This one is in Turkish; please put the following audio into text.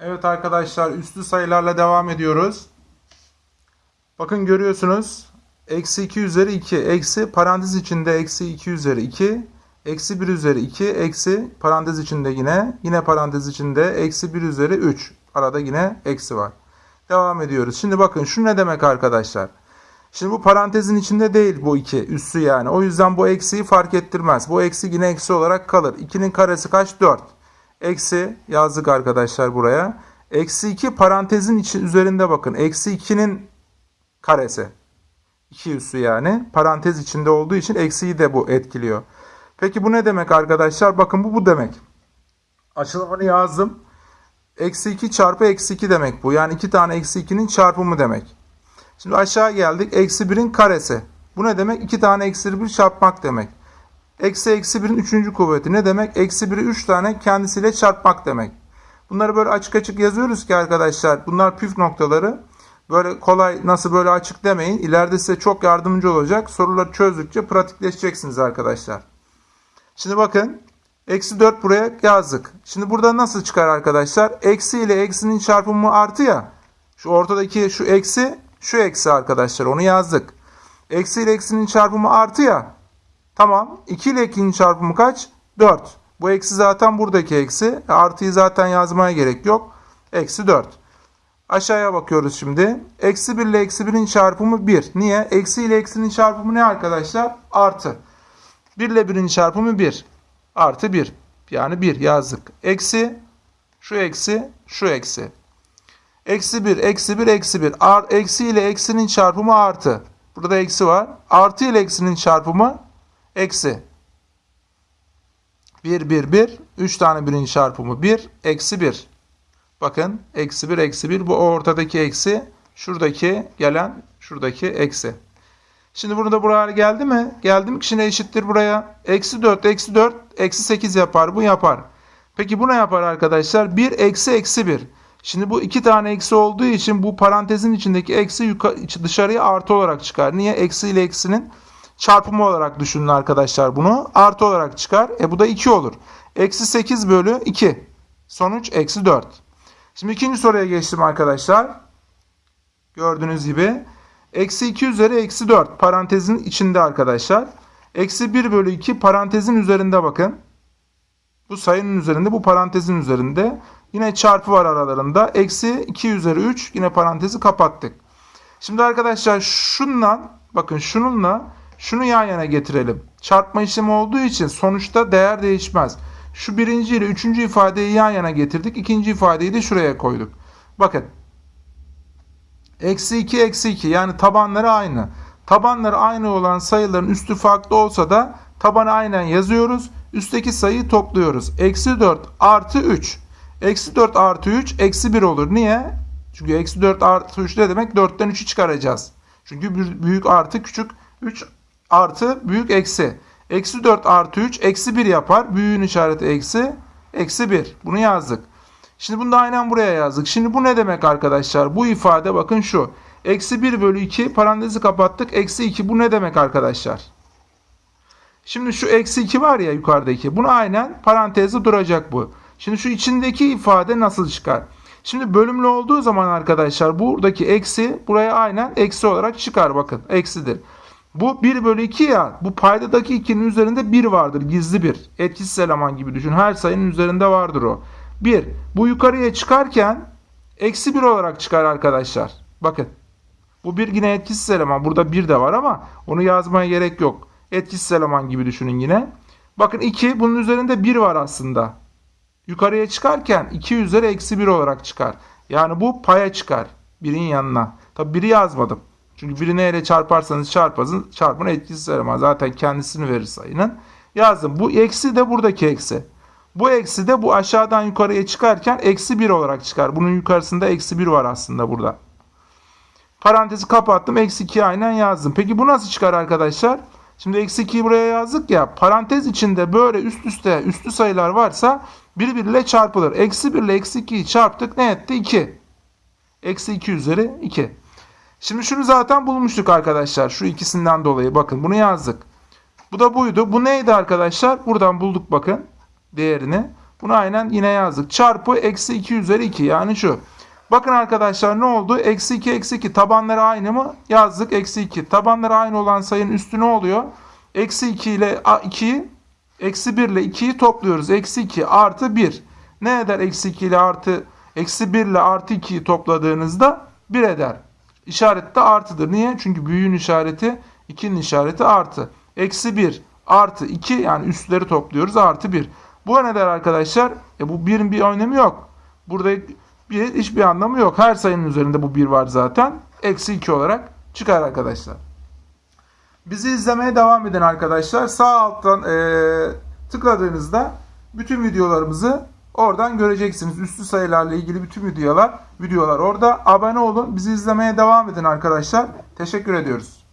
Evet arkadaşlar üslü sayılarla devam ediyoruz. Bakın görüyorsunuz. Eksi 2 üzeri 2. Eksi parantez içinde eksi 2 üzeri 2. Eksi 1 üzeri 2. Eksi parantez içinde yine. Yine parantez içinde eksi 1 üzeri 3. Arada yine eksi var. Devam ediyoruz. Şimdi bakın şu ne demek arkadaşlar? Şimdi bu parantezin içinde değil bu 2 üssü yani. O yüzden bu eksiyi fark ettirmez. Bu eksi yine eksi olarak kalır. 2'nin karesi kaç? 4. Eksi yazdık arkadaşlar buraya. Eksi 2 parantezin içi üzerinde bakın. Eksi 2'nin karesi. 2 üssü yani. Parantez içinde olduğu için eksiyi de bu etkiliyor. Peki bu ne demek arkadaşlar? Bakın bu bu demek. Açılımını yazdım. Eksi 2 çarpı eksi 2 demek bu. Yani 2 tane eksi 2'nin çarpımı demek. Şimdi aşağı geldik. Eksi 1'in karesi. Bu ne demek? 2 tane eksi 1 çarpmak demek. Eksi eksi 1'in 3. kuvveti ne demek? Eksi 1'i 3 tane kendisiyle çarpmak demek. Bunları böyle açık açık yazıyoruz ki arkadaşlar. Bunlar püf noktaları. Böyle kolay nasıl böyle açık demeyin. İleride size çok yardımcı olacak. Soruları çözdükçe pratikleşeceksiniz arkadaşlar. Şimdi bakın. Eksi 4 buraya yazdık. Şimdi burada nasıl çıkar arkadaşlar? Eksi ile eksinin çarpımı artı ya. Şu ortadaki şu eksi, şu eksi arkadaşlar. Onu yazdık. Eksi ile eksinin çarpımı artı ya. Tamam. 2 ile 2'nin çarpımı kaç? 4. Bu eksi zaten buradaki eksi. E, Artıyı zaten yazmaya gerek yok. Eksi 4. Aşağıya bakıyoruz şimdi. Eksi 1 ile eksi 1'in çarpımı 1. Niye? Eksi ile eksinin çarpımı ne arkadaşlar? Artı. 1 ile 1'in çarpımı 1. Artı 1. Yani 1 yazdık. Eksi, şu eksi, şu eksi. Eksi 1, eksi 1, eksi 1. Ar, eksi ile eksinin çarpımı artı. Burada eksi var. Artı ile eksinin çarpımı eksi. 1, 1, 1. 3 tane birin çarpımı 1. Eksi 1. Bakın eksi 1, eksi 1. Bu ortadaki eksi. Şuradaki gelen şuradaki eksi. Şimdi burada buraya geldi mi? Geldi mi? Şimdi eşittir buraya. Eksi 4, eksi 4, eksi 8 yapar. Bu yapar. Peki bu ne yapar arkadaşlar? 1 eksi eksi 1. Şimdi bu iki tane eksi olduğu için bu parantezin içindeki eksi dışarıya artı olarak çıkar. Niye? Eksi ile eksinin çarpımı olarak düşünün arkadaşlar bunu. Artı olarak çıkar. E bu da 2 olur. Eksi 8 bölü 2. Sonuç eksi 4. Şimdi ikinci soruya geçtim arkadaşlar. Gördüğünüz gibi. Eksi 2 üzeri eksi 4 parantezin içinde arkadaşlar. Eksi 1 bölü 2 parantezin üzerinde bakın. Bu sayının üzerinde bu parantezin üzerinde. Yine çarpı var aralarında. Eksi 2 üzeri 3 yine parantezi kapattık. Şimdi arkadaşlar şundan bakın şununla şunu yan yana getirelim. Çarpma işlemi olduğu için sonuçta değer değişmez. Şu birinci ile üçüncü ifadeyi yan yana getirdik. İkinci ifadeyi de şuraya koyduk. Bakın Eksi 2 eksi 2 yani tabanları aynı. Tabanları aynı olan sayıların üstü farklı olsa da tabanı aynen yazıyoruz. Üstteki sayıyı topluyoruz. Eksi 4 artı 3. Eksi 4 artı 3 eksi 1 olur. Niye? Çünkü eksi 4 artı 3 ne demek? 4'ten 3'ü çıkaracağız. Çünkü büyük artı küçük 3 artı büyük eksi. Eksi 4 artı 3 eksi 1 yapar. Büyüğün işareti eksi. Eksi 1. Bunu yazdık. Şimdi bunu da aynen buraya yazdık. Şimdi bu ne demek arkadaşlar? Bu ifade bakın şu. Eksi 1 bölü 2 parantezi kapattık. Eksi 2 bu ne demek arkadaşlar? Şimdi şu eksi 2 var ya yukarıdaki. Bunu aynen parantezde duracak bu. Şimdi şu içindeki ifade nasıl çıkar? Şimdi bölümlü olduğu zaman arkadaşlar buradaki eksi buraya aynen eksi olarak çıkar. Bakın eksidir. Bu 1 bölü 2 ya bu paydadaki 2'nin üzerinde 1 vardır. Gizli bir. Etkisiz eleman gibi düşün. Her sayının üzerinde vardır o. 1. Bu yukarıya çıkarken eksi 1 olarak çıkar arkadaşlar. Bakın. Bu bir yine etkisiz eleman. Burada 1 de var ama onu yazmaya gerek yok. Etkisiz eleman gibi düşünün yine. Bakın 2 bunun üzerinde 1 var aslında. Yukarıya çıkarken 2 üzeri eksi 1 olarak çıkar. Yani bu paya çıkar. Birin yanına. Tabi biri yazmadım. Çünkü biri neyle çarparsanız çarpın, çarpın etkisiz eleman. Zaten kendisini verir sayının. Yazdım. Bu eksi de buradaki eksi. Bu eksi de bu aşağıdan yukarıya çıkarken eksi 1 olarak çıkar. Bunun yukarısında eksi 1 var aslında burada. Parantezi kapattım. Eksi 2'yi aynen yazdım. Peki bu nasıl çıkar arkadaşlar? Şimdi eksi 2'yi buraya yazdık ya. Parantez içinde böyle üst üste üstlü sayılar varsa birbiriyle çarpılır. Eksi 1 ile eksi 2'yi çarptık. Ne etti? 2. Eksi 2 üzeri 2. Şimdi şunu zaten bulmuştuk arkadaşlar. Şu ikisinden dolayı. Bakın bunu yazdık. Bu da buydu. Bu neydi arkadaşlar? Buradan bulduk bakın değerini. Bunu aynen yine yazdık. Çarpı eksi 2 üzeri 2 yani şu. Bakın arkadaşlar ne oldu? Eksi 2 eksi 2 tabanları aynı mı? Yazdık eksi 2. Tabanları aynı olan sayının üstü ne oluyor? Eksi 2 ile 2'yi eksi 1 ile 2'yi topluyoruz. Eksi 2 artı 1. Ne eder eksi 2 ile artı eksi 1 ile artı 2'yi topladığınızda 1 eder. İşaret de artıdır. Niye? Çünkü büyüğün işareti 2'nin işareti artı. Eksi 1 artı 2 yani üstleri topluyoruz artı 1. Bu ne der arkadaşlar? E bu 1'in bir önemi yok. Burada bir, hiçbir anlamı yok. Her sayının üzerinde bu 1 var zaten. Eksi 2 olarak çıkar arkadaşlar. Bizi izlemeye devam edin arkadaşlar. Sağ alttan eee, tıkladığınızda bütün videolarımızı oradan göreceksiniz. Üstü sayılarla ilgili bütün videolar videolar orada. Abone olun. Bizi izlemeye devam edin arkadaşlar. Teşekkür ediyoruz.